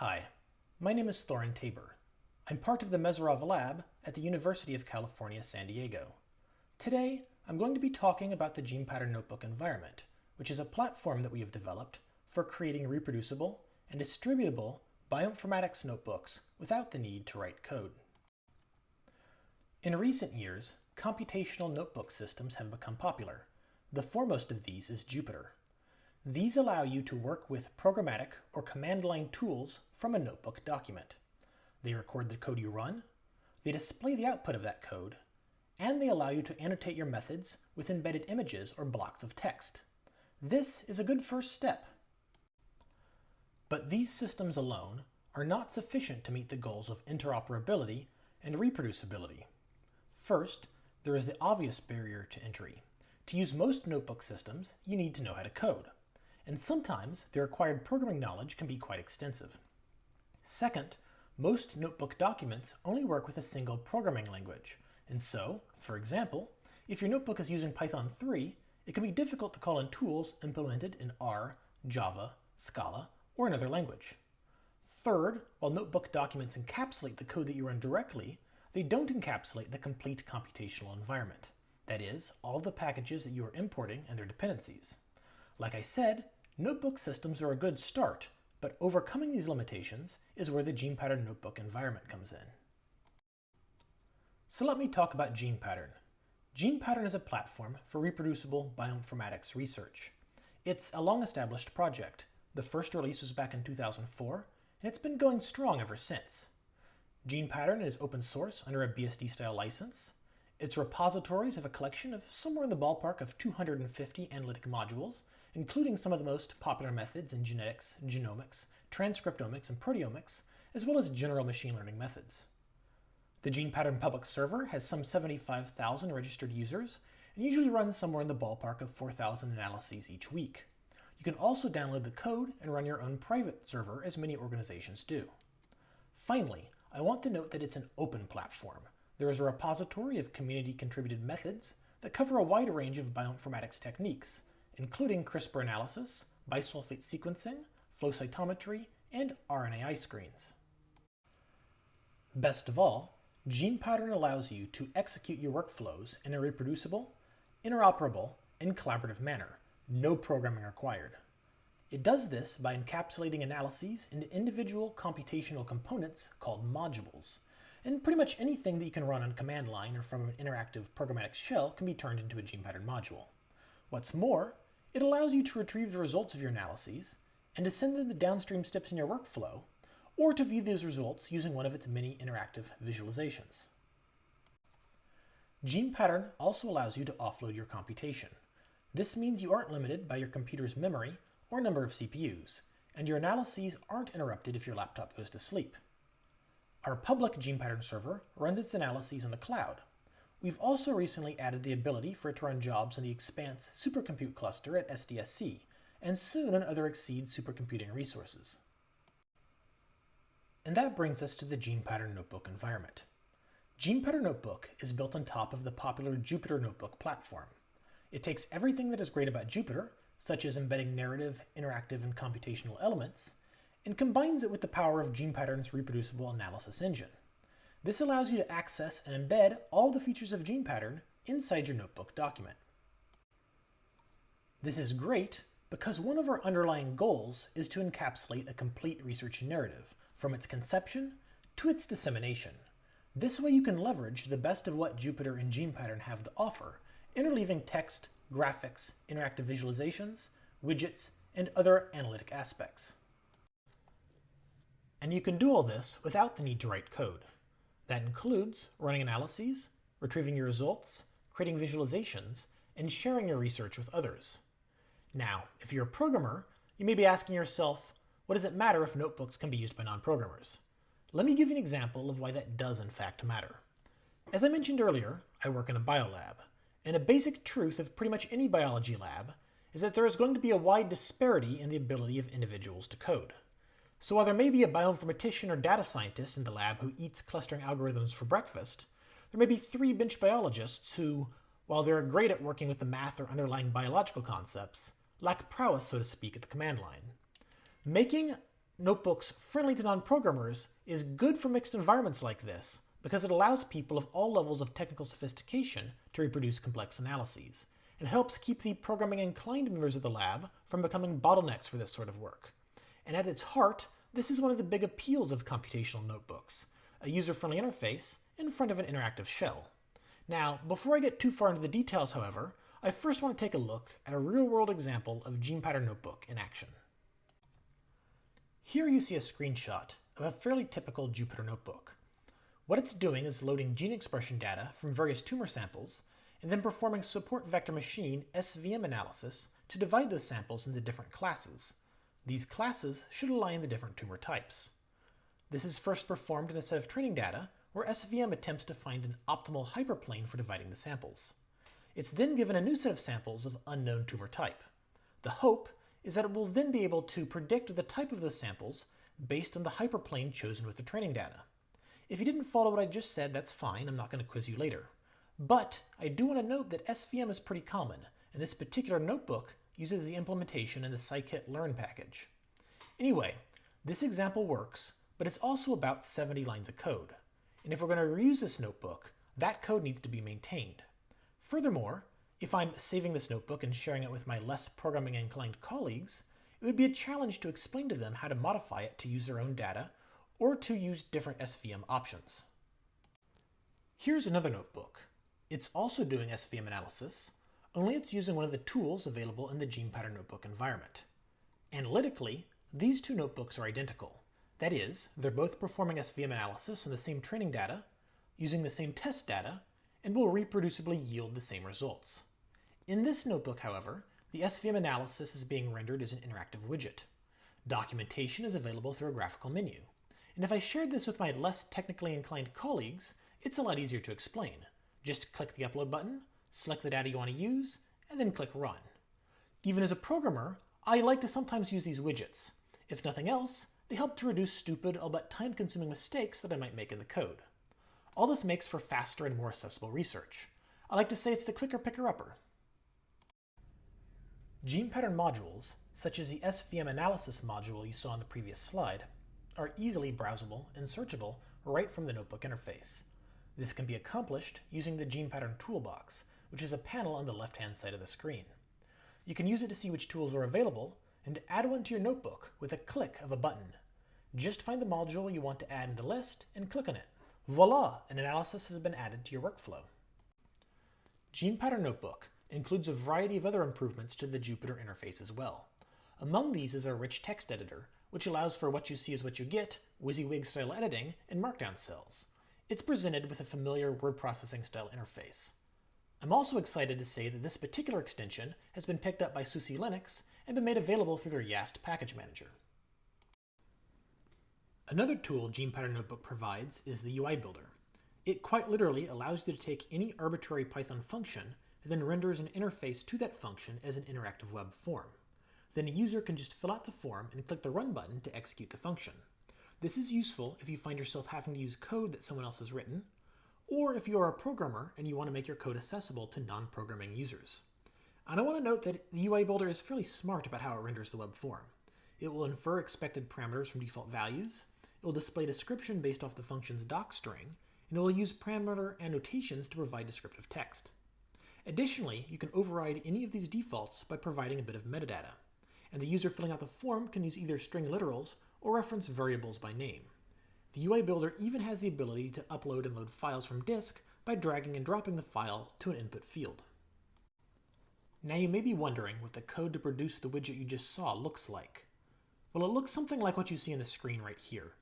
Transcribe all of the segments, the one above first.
Hi, my name is Thorin Tabor. I'm part of the Mesirov Lab at the University of California, San Diego. Today, I'm going to be talking about the GenePattern Notebook environment, which is a platform that we have developed for creating reproducible and distributable bioinformatics notebooks without the need to write code. In recent years, computational notebook systems have become popular. The foremost of these is Jupyter. These allow you to work with programmatic or command line tools from a notebook document. They record the code you run, they display the output of that code, and they allow you to annotate your methods with embedded images or blocks of text. This is a good first step. But these systems alone are not sufficient to meet the goals of interoperability and reproducibility. First, there is the obvious barrier to entry. To use most notebook systems, you need to know how to code. And sometimes the required programming knowledge can be quite extensive. Second, most notebook documents only work with a single programming language. And so, for example, if your notebook is using Python 3, it can be difficult to call in tools implemented in R, Java, Scala, or another language. Third, while notebook documents encapsulate the code that you run directly, they don't encapsulate the complete computational environment. That is, all the packages that you are importing and their dependencies. Like I said, notebook systems are a good start, but overcoming these limitations is where the GenePattern Notebook environment comes in. So let me talk about GenePattern. GenePattern is a platform for reproducible bioinformatics research. It's a long-established project. The first release was back in 2004, and it's been going strong ever since. GenePattern is open source under a BSD-style license. Its repositories have a collection of somewhere in the ballpark of 250 analytic modules including some of the most popular methods in genetics, genomics, transcriptomics, and proteomics, as well as general machine learning methods. The GenePattern public server has some 75,000 registered users and usually runs somewhere in the ballpark of 4,000 analyses each week. You can also download the code and run your own private server as many organizations do. Finally, I want to note that it's an open platform. There is a repository of community contributed methods that cover a wide range of bioinformatics techniques, including CRISPR analysis, bisulfite sequencing, flow cytometry, and RNAi screens. Best of all, GenePattern allows you to execute your workflows in a reproducible, interoperable, and collaborative manner, no programming required. It does this by encapsulating analyses into individual computational components called modules. And pretty much anything that you can run on command line or from an interactive programmatic shell can be turned into a GenePattern module. What's more, it allows you to retrieve the results of your analyses and to send them the downstream steps in your workflow, or to view those results using one of its many interactive visualizations. GenePattern also allows you to offload your computation. This means you aren't limited by your computer's memory or number of CPUs, and your analyses aren't interrupted if your laptop goes to sleep. Our public GenePattern server runs its analyses in the cloud, We've also recently added the ability for it to run jobs in the Expanse supercompute cluster at SDSC, and soon on other XSEDE supercomputing resources. And that brings us to the GenePattern Notebook environment. GenePattern Notebook is built on top of the popular Jupyter Notebook platform. It takes everything that is great about Jupyter, such as embedding narrative, interactive, and computational elements, and combines it with the power of GenePattern's reproducible analysis engine. This allows you to access and embed all the features of GenePattern inside your notebook document. This is great because one of our underlying goals is to encapsulate a complete research narrative from its conception to its dissemination. This way you can leverage the best of what Jupyter and GenePattern have to offer, interleaving text, graphics, interactive visualizations, widgets, and other analytic aspects. And you can do all this without the need to write code. That includes running analyses, retrieving your results, creating visualizations, and sharing your research with others. Now, if you're a programmer, you may be asking yourself, what does it matter if notebooks can be used by non-programmers? Let me give you an example of why that does in fact matter. As I mentioned earlier, I work in a biolab, and a basic truth of pretty much any biology lab is that there is going to be a wide disparity in the ability of individuals to code. So while there may be a bioinformatician or data scientist in the lab who eats clustering algorithms for breakfast, there may be three bench biologists who, while they're great at working with the math or underlying biological concepts, lack prowess, so to speak, at the command line. Making notebooks friendly to non-programmers is good for mixed environments like this because it allows people of all levels of technical sophistication to reproduce complex analyses and helps keep the programming inclined members of the lab from becoming bottlenecks for this sort of work. And at its heart, this is one of the big appeals of computational notebooks, a user-friendly interface in front of an interactive shell. Now, before I get too far into the details, however, I first want to take a look at a real-world example of GenePattern Notebook in action. Here you see a screenshot of a fairly typical Jupyter notebook. What it's doing is loading gene expression data from various tumor samples and then performing support vector machine SVM analysis to divide those samples into different classes. These classes should align the different tumor types. This is first performed in a set of training data where SVM attempts to find an optimal hyperplane for dividing the samples. It's then given a new set of samples of unknown tumor type. The hope is that it will then be able to predict the type of those samples based on the hyperplane chosen with the training data. If you didn't follow what I just said, that's fine, I'm not going to quiz you later. But I do want to note that SVM is pretty common, and this particular notebook uses the implementation in the scikit-learn package. Anyway, this example works, but it's also about 70 lines of code. And if we're going to reuse this notebook, that code needs to be maintained. Furthermore, if I'm saving this notebook and sharing it with my less programming inclined colleagues, it would be a challenge to explain to them how to modify it to use their own data or to use different SVM options. Here's another notebook. It's also doing SVM analysis, only it's using one of the tools available in the GenePattern Notebook environment. Analytically, these two notebooks are identical. That is, they're both performing SVM analysis on the same training data, using the same test data, and will reproducibly yield the same results. In this notebook, however, the SVM analysis is being rendered as an interactive widget. Documentation is available through a graphical menu. And if I shared this with my less technically inclined colleagues, it's a lot easier to explain. Just click the upload button, select the data you want to use, and then click run. Even as a programmer, I like to sometimes use these widgets. If nothing else, they help to reduce stupid, albeit time-consuming mistakes that I might make in the code. All this makes for faster and more accessible research. I like to say it's the quicker picker-upper. Gene pattern modules, such as the SVM analysis module you saw on the previous slide, are easily browsable and searchable right from the notebook interface. This can be accomplished using the Gene Pattern Toolbox, which is a panel on the left-hand side of the screen. You can use it to see which tools are available and add one to your notebook with a click of a button. Just find the module you want to add in the list and click on it. Voila! An analysis has been added to your workflow. Gene Pattern Notebook includes a variety of other improvements to the Jupyter interface as well. Among these is our rich text editor, which allows for what you see is what you get, WYSIWYG style editing, and markdown cells. It's presented with a familiar word processing style interface. I'm also excited to say that this particular extension has been picked up by SUSE Linux and been made available through their YaST package manager. Another tool GenePattern Notebook provides is the UI Builder. It quite literally allows you to take any arbitrary Python function and then renders an interface to that function as an interactive web form. Then a user can just fill out the form and click the Run button to execute the function. This is useful if you find yourself having to use code that someone else has written, or if you are a programmer and you want to make your code accessible to non-programming users. And I want to note that the UI Builder is fairly smart about how it renders the web form. It will infer expected parameters from default values, it will display description based off the function's doc string, and it will use parameter annotations to provide descriptive text. Additionally, you can override any of these defaults by providing a bit of metadata, and the user filling out the form can use either string literals or reference variables by name. The UI Builder even has the ability to upload and load files from disk by dragging and dropping the file to an input field. Now you may be wondering what the code to produce the widget you just saw looks like. Well, it looks something like what you see on the screen right here.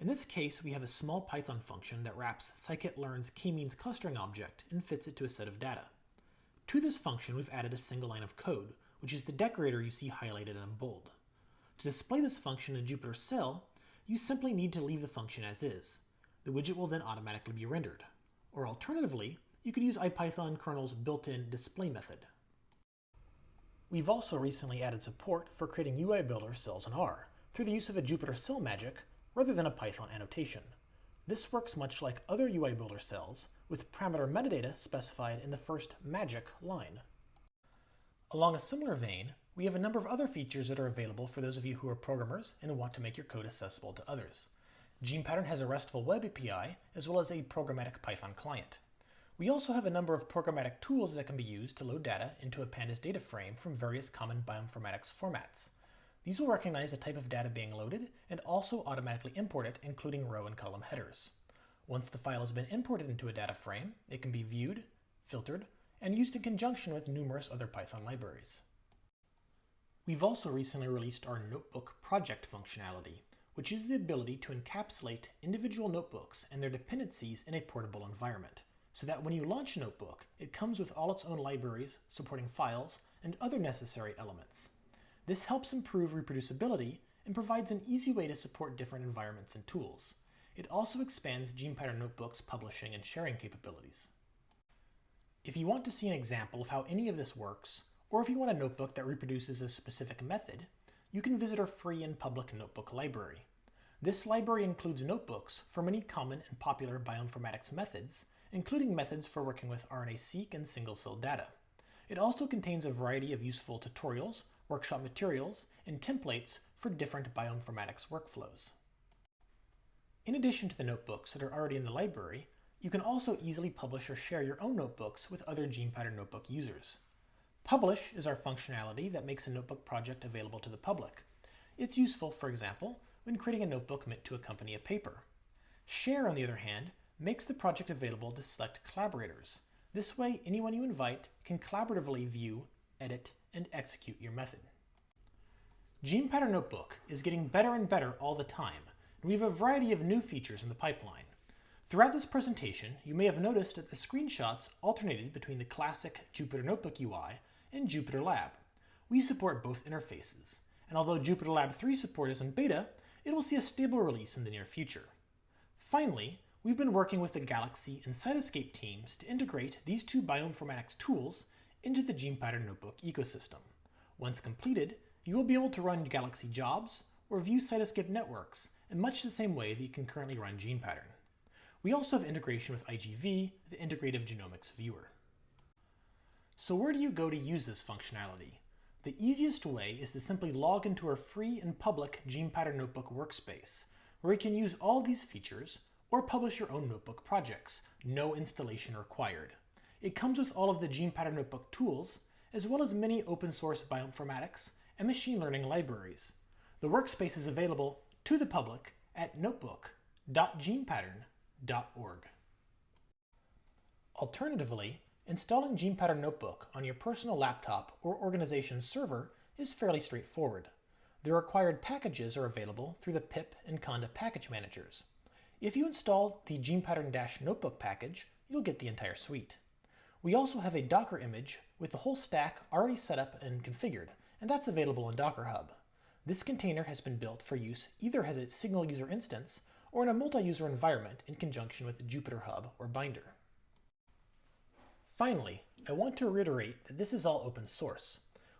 In this case, we have a small Python function that wraps scikit-learn's k-means clustering object and fits it to a set of data. To this function, we've added a single line of code, which is the decorator you see highlighted in bold. To display this function in JupyterCell, you simply need to leave the function as is. The widget will then automatically be rendered. Or alternatively, you could use IPython kernel's built-in display method. We've also recently added support for creating UI Builder cells in R through the use of a Jupyter cell magic rather than a Python annotation. This works much like other UI Builder cells with parameter metadata specified in the first magic line. Along a similar vein, we have a number of other features that are available for those of you who are programmers and want to make your code accessible to others. GenePattern has a RESTful web API as well as a programmatic Python client. We also have a number of programmatic tools that can be used to load data into a pandas data frame from various common bioinformatics formats. These will recognize the type of data being loaded and also automatically import it, including row and column headers. Once the file has been imported into a data frame, it can be viewed, filtered, and used in conjunction with numerous other Python libraries. We've also recently released our Notebook project functionality, which is the ability to encapsulate individual notebooks and their dependencies in a portable environment, so that when you launch a Notebook, it comes with all its own libraries, supporting files, and other necessary elements. This helps improve reproducibility and provides an easy way to support different environments and tools. It also expands GenePattern Notebook's publishing and sharing capabilities. If you want to see an example of how any of this works, or if you want a notebook that reproduces a specific method, you can visit our free and public notebook library. This library includes notebooks for many common and popular bioinformatics methods, including methods for working with RNA-seq and single-cell data. It also contains a variety of useful tutorials, workshop materials, and templates for different bioinformatics workflows. In addition to the notebooks that are already in the library, you can also easily publish or share your own notebooks with other GenePattern Notebook users. Publish is our functionality that makes a notebook project available to the public. It's useful, for example, when creating a notebook meant to accompany a paper. Share, on the other hand, makes the project available to select collaborators. This way, anyone you invite can collaboratively view, edit, and execute your method. GenePattern Notebook is getting better and better all the time, and we have a variety of new features in the pipeline. Throughout this presentation, you may have noticed that the screenshots alternated between the classic Jupyter Notebook UI and Jupyter Lab. We support both interfaces, and although Jupyter Lab 3 support is in beta, it will see a stable release in the near future. Finally, we've been working with the Galaxy and Cytoscape teams to integrate these two bioinformatics tools into the GenePattern Notebook ecosystem. Once completed, you will be able to run Galaxy jobs or view Cytoscape networks in much the same way that you can currently run GenePattern. We also have integration with IGV, the Integrative Genomics Viewer. So where do you go to use this functionality? The easiest way is to simply log into our free and public GenePattern Notebook workspace, where you can use all these features or publish your own notebook projects, no installation required. It comes with all of the GenePattern Notebook tools, as well as many open source bioinformatics and machine learning libraries. The workspace is available to the public at notebook.genepattern.org. Alternatively, Installing GenePattern Notebook on your personal laptop or organization's server is fairly straightforward. The required packages are available through the pip and conda package managers. If you install the GenePattern-Notebook package, you'll get the entire suite. We also have a Docker image with the whole stack already set up and configured, and that's available in Docker Hub. This container has been built for use either as a single user instance or in a multi-user environment in conjunction with Jupyter Hub or Binder. Finally, I want to reiterate that this is all open source.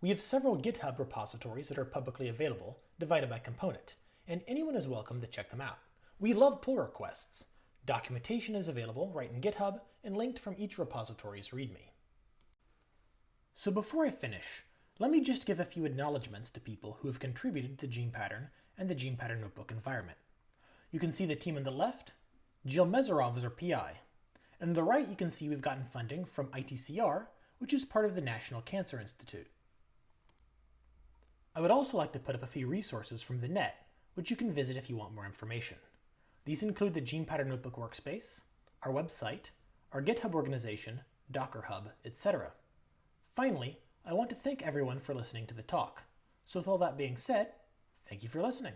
We have several GitHub repositories that are publicly available, divided by component, and anyone is welcome to check them out. We love pull requests. Documentation is available right in GitHub and linked from each repository's README. So before I finish, let me just give a few acknowledgements to people who have contributed to GenePattern and the GenePattern Notebook environment. You can see the team on the left. Jill Mesirov is our PI. And on the right, you can see we've gotten funding from ITCR, which is part of the National Cancer Institute. I would also like to put up a few resources from the net, which you can visit if you want more information. These include the GenePattern Notebook Workspace, our website, our GitHub organization, Docker Hub, etc. Finally, I want to thank everyone for listening to the talk. So with all that being said, thank you for listening.